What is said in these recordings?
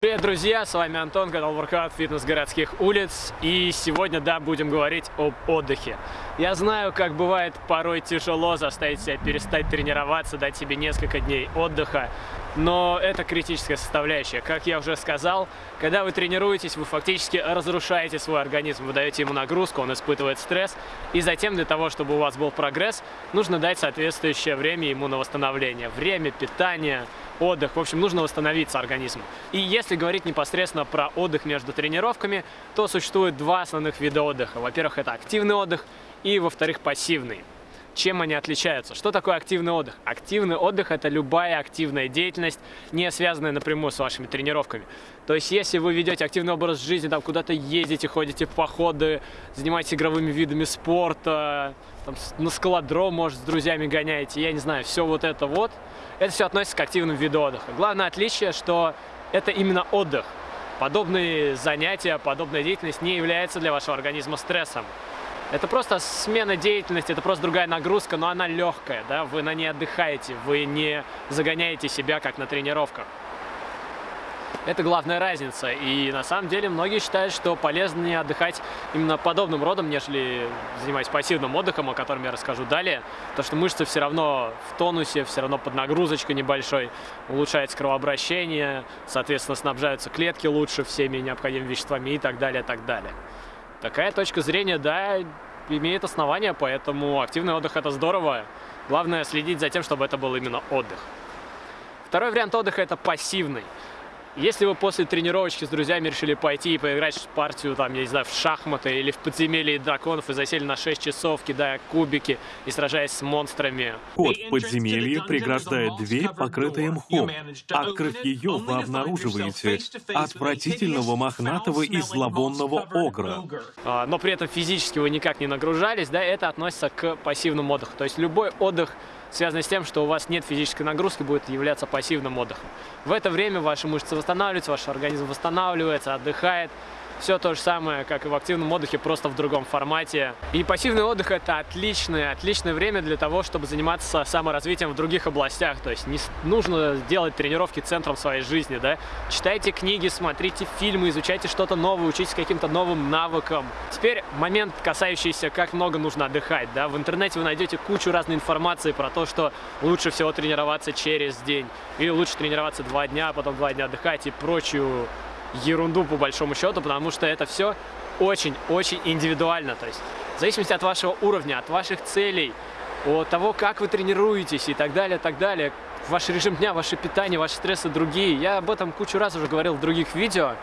Привет, друзья! С вами Антон, канал Workout Фитнес городских улиц. И сегодня, да, будем говорить об отдыхе. Я знаю, как бывает порой тяжело заставить себя перестать тренироваться, дать себе несколько дней отдыха. Но это критическая составляющая. Как я уже сказал, когда вы тренируетесь, вы фактически разрушаете свой организм. Вы даете ему нагрузку, он испытывает стресс. И затем для того, чтобы у вас был прогресс, нужно дать соответствующее время ему на восстановление. Время, питание, отдых. В общем, нужно восстановиться организму. И если говорить непосредственно про отдых между тренировками, то существует два основных вида отдыха. Во-первых, это активный отдых и, во-вторых, пассивный. Чем они отличаются? Что такое активный отдых? Активный отдых – это любая активная деятельность, не связанная напрямую с вашими тренировками. То есть, если вы ведете активный образ жизни, там куда-то ездите, ходите в походы, занимаетесь игровыми видами спорта, там, на скалодром, может, с друзьями гоняете, я не знаю, все вот это вот, это все относится к активным виду отдыха. Главное отличие, что это именно отдых. Подобные занятия, подобная деятельность не является для вашего организма стрессом. Это просто смена деятельности, это просто другая нагрузка, но она легкая, да, вы на ней отдыхаете, вы не загоняете себя, как на тренировках. Это главная разница, и на самом деле многие считают, что полезнее отдыхать именно подобным родом, нежели занимаясь пассивным отдыхом, о котором я расскажу далее, потому что мышцы все равно в тонусе, все равно под нагрузочкой небольшой, улучшается кровообращение, соответственно, снабжаются клетки лучше всеми необходимыми веществами и так далее, так далее. Такая точка зрения, да, имеет основания, поэтому активный отдых это здорово. Главное следить за тем, чтобы это был именно отдых. Второй вариант отдыха это пассивный. Если вы после тренировочки с друзьями решили пойти и поиграть в партию, там, я не знаю, в шахматы или в подземелье драконов и засели на 6 часов, кидая кубики и сражаясь с монстрами. Вход в подземелье преграждает дверь, покрытая мхом. Открыв ее, вы обнаруживаете отвратительного мохнатого и зловонного огра. А, но при этом физически вы никак не нагружались, да, это относится к пассивному отдыху. То есть любой отдых связанный с тем, что у вас нет физической нагрузки, будет являться пассивным отдыхом. В это время ваши мышцы восстанавливаются, ваш организм восстанавливается, отдыхает, все то же самое, как и в активном отдыхе, просто в другом формате. И пассивный отдых – это отличное, отличное время для того, чтобы заниматься саморазвитием в других областях. То есть не нужно делать тренировки центром своей жизни, да. Читайте книги, смотрите фильмы, изучайте что-то новое, учитесь каким-то новым навыкам. Теперь момент, касающийся, как много нужно отдыхать, да. В интернете вы найдете кучу разной информации про то, что лучше всего тренироваться через день. Или лучше тренироваться два дня, а потом два дня отдыхать и прочую ерунду по большому счету, потому что это все очень-очень индивидуально. То есть в зависимости от вашего уровня, от ваших целей, от того, как вы тренируетесь и так далее, так далее, ваш режим дня, ваше питание, ваши стрессы другие. Я об этом кучу раз уже говорил в других видео.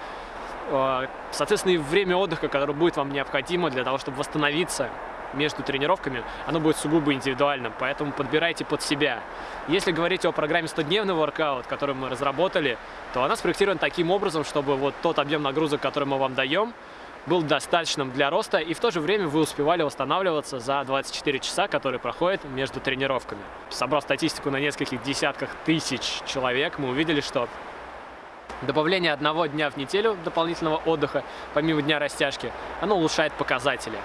А, соответственно, и время отдыха, которое будет вам необходимо для того, чтобы восстановиться, между тренировками, оно будет сугубо индивидуальным, поэтому подбирайте под себя. Если говорить о программе 100-дневный воркаут, которую мы разработали, то она спроектирована таким образом, чтобы вот тот объем нагрузок, который мы вам даем, был достаточным для роста, и в то же время вы успевали восстанавливаться за 24 часа, которые проходят между тренировками. Собрав статистику на нескольких десятках тысяч человек, мы увидели, что добавление одного дня в неделю дополнительного отдыха, помимо дня растяжки, оно улучшает показатели.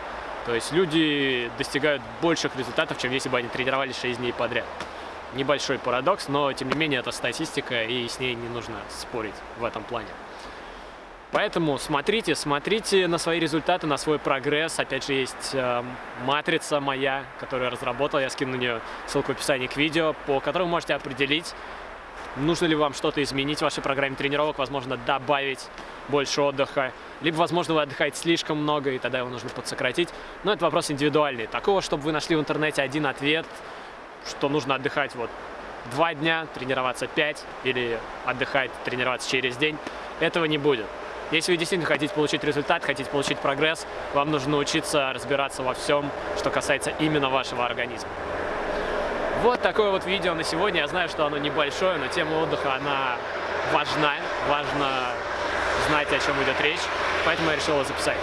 То есть люди достигают больших результатов, чем если бы они тренировались 6 дней подряд. Небольшой парадокс, но тем не менее это статистика, и с ней не нужно спорить в этом плане. Поэтому смотрите, смотрите на свои результаты, на свой прогресс. Опять же, есть э, матрица моя, которую я разработал. Я скину на нее ссылку в описании к видео, по которой вы можете определить, нужно ли вам что-то изменить в вашей программе тренировок, возможно, добавить больше отдыха, либо, возможно, вы отдыхаете слишком много, и тогда его нужно подсократить. Но это вопрос индивидуальный. Такого, чтобы вы нашли в интернете один ответ, что нужно отдыхать вот два дня, тренироваться пять, или отдыхать, тренироваться через день, этого не будет. Если вы действительно хотите получить результат, хотите получить прогресс, вам нужно научиться разбираться во всем, что касается именно вашего организма. Вот такое вот видео на сегодня. Я знаю, что оно небольшое, но тема отдыха, она важна. Важно знать, о чем идет речь, поэтому я решил его записать.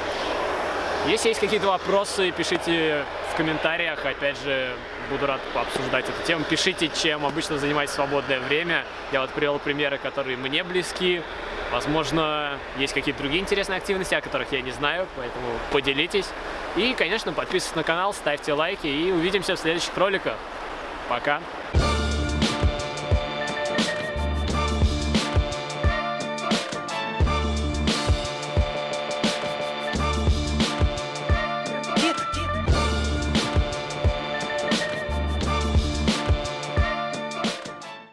Если есть какие-то вопросы, пишите в комментариях, опять же, буду рад пообсуждать эту тему. Пишите, чем обычно занимаетесь свободное время. Я вот привел примеры, которые мне близки. Возможно, есть какие-то другие интересные активности, о которых я не знаю, поэтому поделитесь. И, конечно, подписывайтесь на канал, ставьте лайки и увидимся в следующих роликах. Пока!